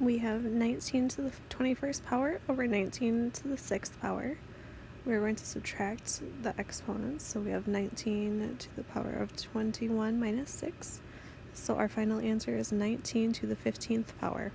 we have 19 to the 21st power over 19 to the 6th power. We're going to subtract the exponents, so we have 19 to the power of 21 minus 6. So our final answer is 19 to the 15th power.